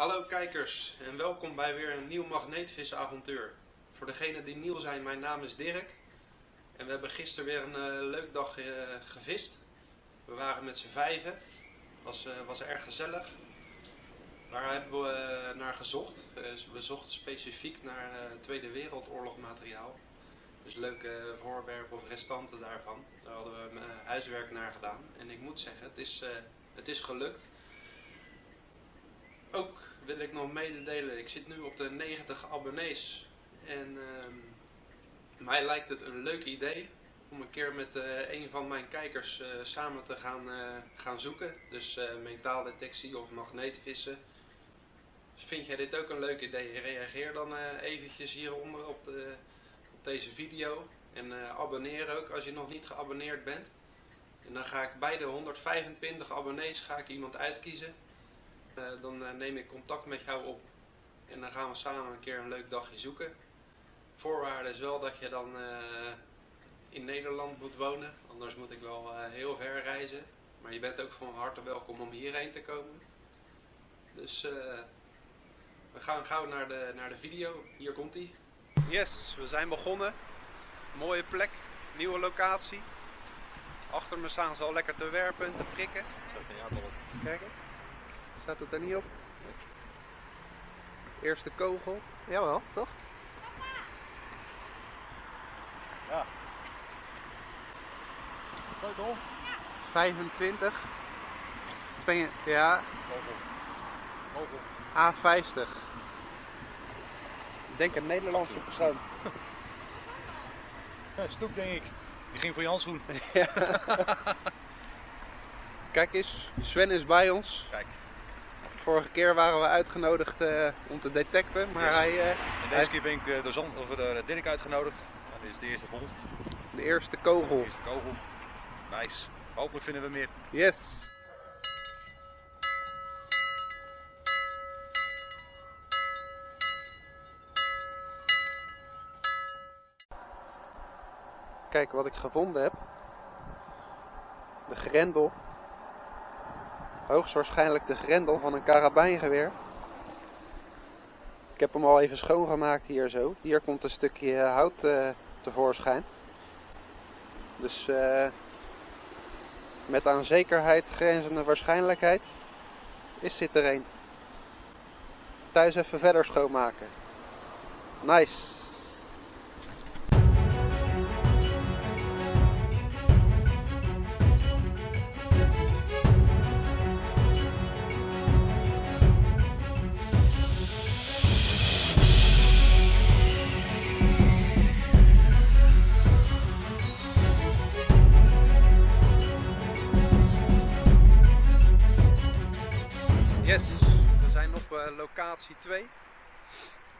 Hallo kijkers en welkom bij weer een nieuw magneetvisavontuur. Voor degenen die nieuw zijn, mijn naam is Dirk. En we hebben gisteren weer een uh, leuk dag uh, gevist. We waren met z'n vijven. Was, uh, was erg gezellig. Waar hebben we naar gezocht? we zochten specifiek naar Tweede Wereldoorlog materiaal. Dus leuke voorwerpen of restanten daarvan. Daar hadden we huiswerk naar gedaan. En ik moet zeggen, het is, het is gelukt. Ook wil ik nog mededelen, ik zit nu op de 90 abonnees. En uh, mij lijkt het een leuk idee om een keer met uh, een van mijn kijkers uh, samen te gaan, uh, gaan zoeken. Dus metaaldetectie of magneetvissen. Vind jij dit ook een leuk idee? Reageer dan eventjes hieronder op, de, op deze video. En abonneer ook als je nog niet geabonneerd bent. En dan ga ik bij de 125 abonnees ga ik iemand uitkiezen. Uh, dan uh, neem ik contact met jou op. En dan gaan we samen een keer een leuk dagje zoeken. Voorwaarde is wel dat je dan uh, in Nederland moet wonen. Anders moet ik wel heel ver reizen. Maar je bent ook van harte welkom om hierheen te komen. Dus we gaan gauw naar de, naar de video. Hier komt hij. Yes, we zijn begonnen. Mooie plek, nieuwe locatie. Achter me staan ze al lekker te werpen en te prikken. Kijk eens. Staat het er niet op? Eerste kogel. Jawel, toch? Ja. Kogel? 25. 2, ja. Kogel. Kogel. A50. Ik denk een Nederlandse persoon. Ja, stoep denk ik. Die ging voor je handschoen. Kijk eens, Sven is bij ons. Kijk. Vorige keer waren we uitgenodigd uh, om te detecten, maar yes. hij... En deze hij... keer ben ik de, zon, of de Dirk uitgenodigd. Nou, dit is de eerste vondst. De eerste kogel. De eerste kogel. Nice. Hopelijk vinden we meer. Yes. Kijk wat ik gevonden heb. De grendel hoogstwaarschijnlijk de grendel van een karabijngeweer. Ik heb hem al even schoongemaakt hier zo. Hier komt een stukje hout uh, tevoorschijn. Dus uh, met aan zekerheid grenzende waarschijnlijkheid is dit er een. Thuis even verder schoonmaken. Nice. Locatie 2.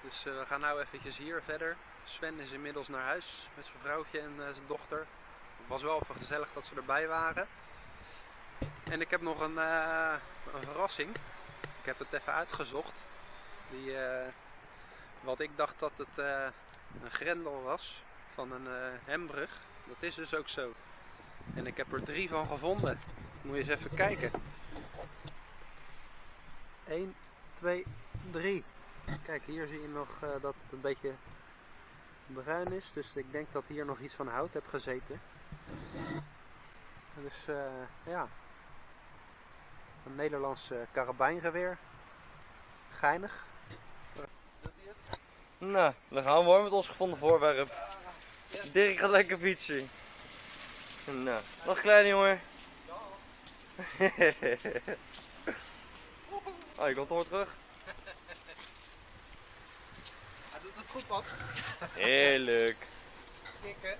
Dus uh, we gaan nou eventjes hier verder. Sven is inmiddels naar huis met zijn vrouwtje en uh, zijn dochter. Het was wel even gezellig dat ze erbij waren. En ik heb nog een, een verrassing. Ik heb het even uitgezocht. Die, wat ik dacht dat het een grendel was van een hembrug. Dat is dus ook zo. En ik heb er drie van gevonden. Moet je eens even kijken. 1, 2, 3. Kijk, hier zie je nog uh, dat het een beetje bruin is. Dus ik denk dat hier nog iets van hout heb gezeten. Dus uh, ja. Een Nederlands karabijngeweer. Geinig. Nou, dan gaan we hoor met ons gevonden voorwerp. Dirk gaat lekker fietsen. Nou, nog kleine jongen. Oh, je komt toch weer terug? Hij doet het goed, man. Heerlijk. Kikken.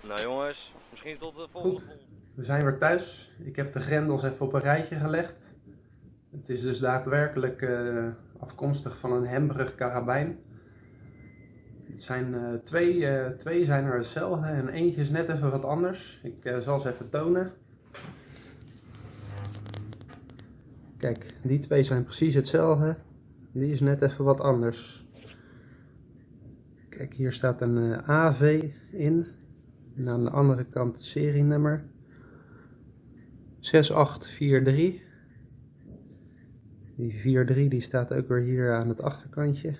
Nou jongens, misschien tot de volgende Goed, we zijn weer thuis. Ik heb de grendels even op een rijtje gelegd. Het is dus daadwerkelijk uh, afkomstig van een Hembrug karabijn. Het zijn uh, twee, uh, twee zijn er hetzelfde en eentje is net even wat anders. Ik zal ze even tonen. Kijk, die twee zijn precies hetzelfde. Die is net even wat anders. Kijk, hier staat een eh, AV in. En aan de andere kant het serienummer. 6843. Die 4.3 die staat ook weer hier aan het achterkantje.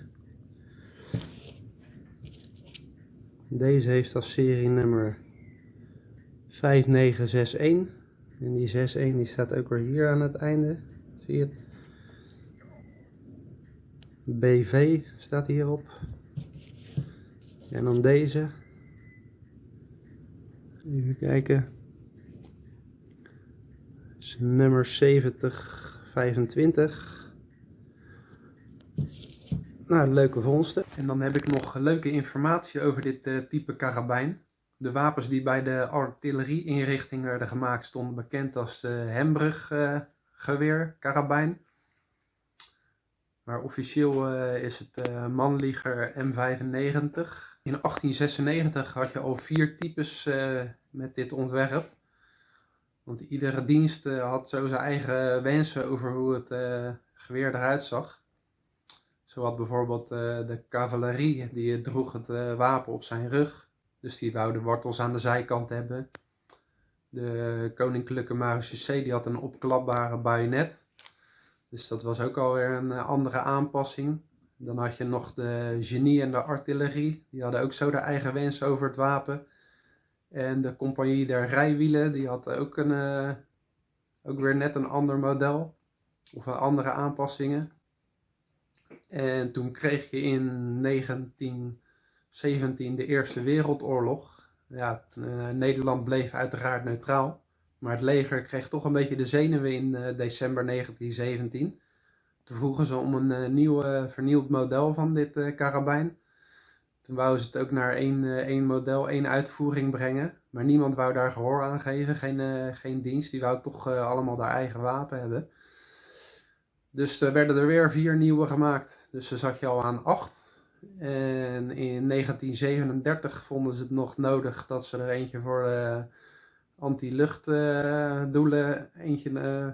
Deze heeft als serienummer 5961. En die 61 die staat ook weer hier aan het einde. BV staat hierop. En dan deze. Even kijken. is nummer 7025. Nou, leuke vondsten. En dan heb ik nog leuke informatie over dit uh, type karabijn. De wapens die bij de artillerieinrichting werden gemaakt stonden bekend als de Hembrug uh, geweer karabijn. Maar officieel uh, is het uh, Manliger M95. In 1896 had je al vier types uh, met dit ontwerp. Want iedere dienst had zo zijn eigen wensen over hoe het geweer eruit zag. Zo had bijvoorbeeld de cavalerie, die droeg het wapen op zijn rug. Dus die wou de wortels aan de zijkant hebben. De koninklijke marechaussee die had een opklapbare bajonet. Dus dat was ook alweer een andere aanpassing. Dan had je nog de genie en de artillerie. Die hadden ook zo de eigen wens over het wapen. En de compagnie der rijwielen, die had ook, een, uh, ook weer net een ander model. Of andere aanpassingen. En toen kreeg je in 1917 de Eerste Wereldoorlog. Ja, uh, Nederland bleef uiteraard neutraal. Maar het leger kreeg toch een beetje de zenuwen in uh, december 1917. Toen vroegen ze om een uh, nieuw, vernieuwd model van dit karabijn. Toen wouden ze het ook naar één, één model, één uitvoering brengen. Maar niemand wou daar gehoor aan geven, geen, geen dienst. Die wou toch allemaal haar eigen wapen hebben. Dus er werden er weer vier nieuwe gemaakt. Dus dan zat je al aan acht. En in 1937 vonden ze het nog nodig dat ze er eentje voor anti-luchtdoelen uh, eentje uh,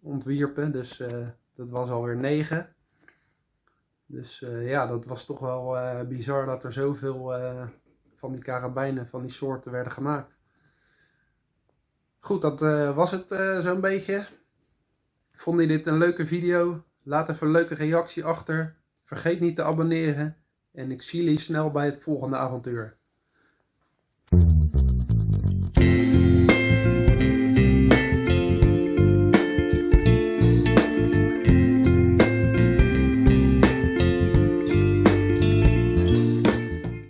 ontwierpen. Dus dat was alweer 9. Dus ja, dat was toch wel bizar dat er zoveel van die karabijnen van die soorten werden gemaakt. Goed, dat was het zo'n beetje. Vond je dit een leuke video? Laat even een leuke reactie achter. Vergeet niet te abonneren. En ik zie jullie snel bij het volgende avontuur.